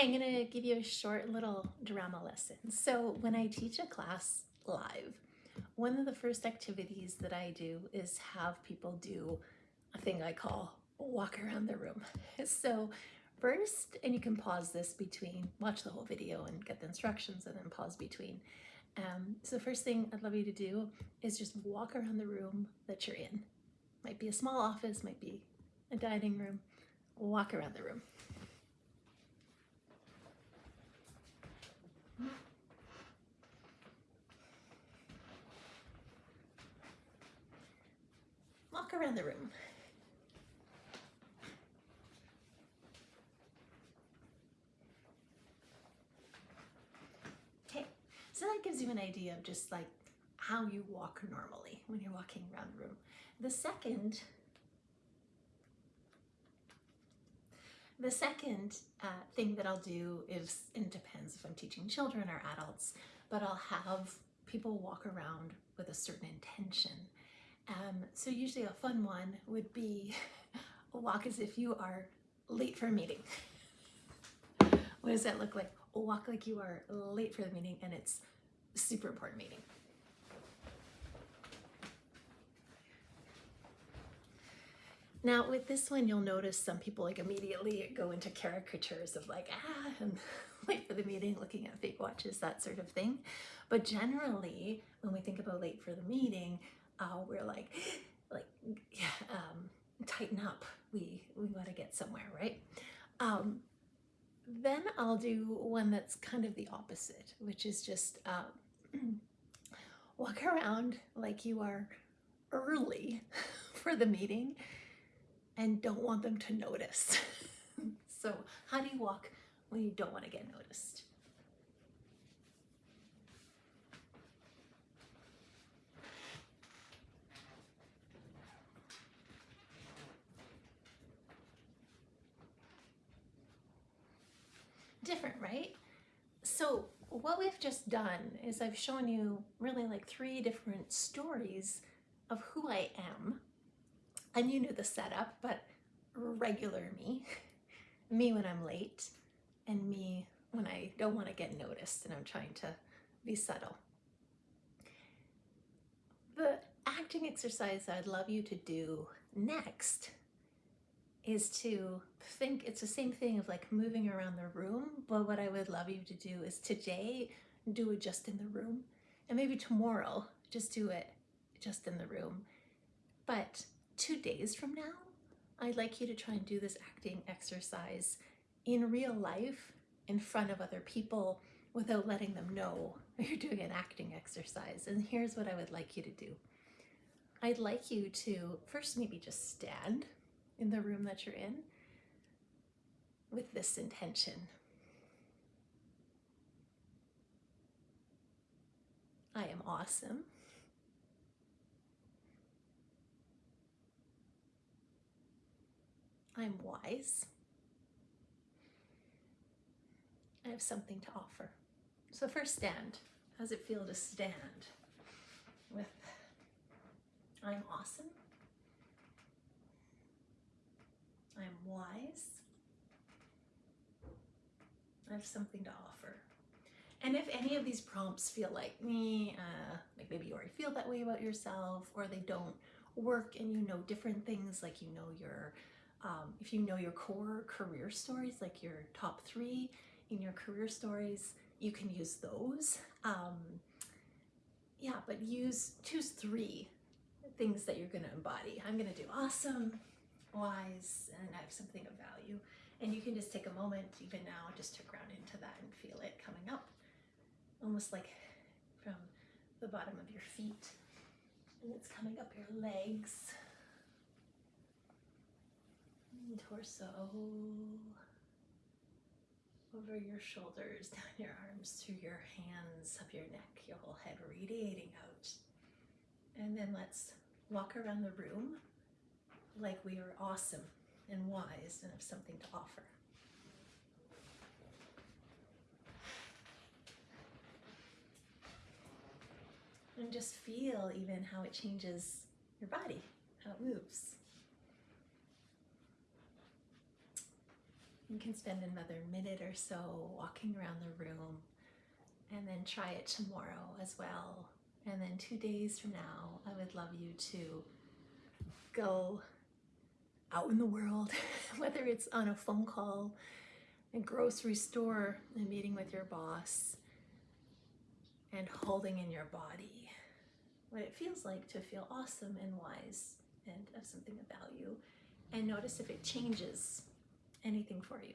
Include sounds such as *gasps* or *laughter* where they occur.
I'm gonna give you a short little drama lesson. So when I teach a class live, one of the first activities that I do is have people do a thing I call walk around the room. *laughs* So first, and you can pause this between, watch the whole video and get the instructions and then pause between. Um, so the first thing I'd love you to do is just walk around the room that you're in. Might be a small office, might be a dining room. Walk around the room. Around the room. Okay, so that gives you an idea of just like how you walk normally when you're walking around the room. The second The second uh, thing that I'll do is, and it depends if I'm teaching children or adults, but I'll have people walk around with a certain intention. Um, so usually a fun one would be *laughs* walk as if you are late for a meeting. *laughs* what does that look like? Walk like you are late for the meeting and it's super important meeting. Now with this one, you'll notice some people like immediately go into caricatures of like, ah, I'm *laughs* late for the meeting, looking at fake watches, that sort of thing. But generally, when we think about late for the meeting, uh, we're like, *gasps* like, *sighs* um, tighten up. We, we gotta get somewhere, right? Um, then I'll do one that's kind of the opposite, which is just um, *clears throat* walk around like you are early *laughs* for the meeting and don't want them to notice. *laughs* so how do you walk when you don't want to get noticed? Different, right? So what we've just done is I've shown you really like three different stories of who I am and you knew the setup, but regular me, *laughs* me when I'm late, and me when I don't want to get noticed and I'm trying to be subtle. The acting exercise I'd love you to do next is to think it's the same thing of like moving around the room, but what I would love you to do is today do it just in the room, and maybe tomorrow just do it just in the room. But two days from now, I'd like you to try and do this acting exercise in real life in front of other people without letting them know you're doing an acting exercise. And here's what I would like you to do. I'd like you to first maybe just stand in the room that you're in with this intention. I am awesome. I'm wise. I have something to offer. So first stand. How does it feel to stand with I'm awesome. I'm wise. I have something to offer. And if any of these prompts feel like me, uh, like maybe you already feel that way about yourself, or they don't work and you know different things, like you know your um, if you know your core career stories, like your top three in your career stories, you can use those. Um, yeah, but use, choose three things that you're gonna embody. I'm gonna do awesome, wise, and I have something of value. And you can just take a moment, even now, just to ground into that and feel it coming up. Almost like from the bottom of your feet. And it's coming up your legs torso, over your shoulders, *laughs* down your arms, through your hands, up your neck, your whole head radiating out. And then let's walk around the room like we are awesome and wise and have something to offer. And just feel even how it changes your body, how it moves. You can spend another minute or so walking around the room and then try it tomorrow as well. And then two days from now, I would love you to go out in the world, *laughs* whether it's on a phone call, a grocery store, a meeting with your boss, and holding in your body what it feels like to feel awesome and wise and of something of value. And notice if it changes anything for you.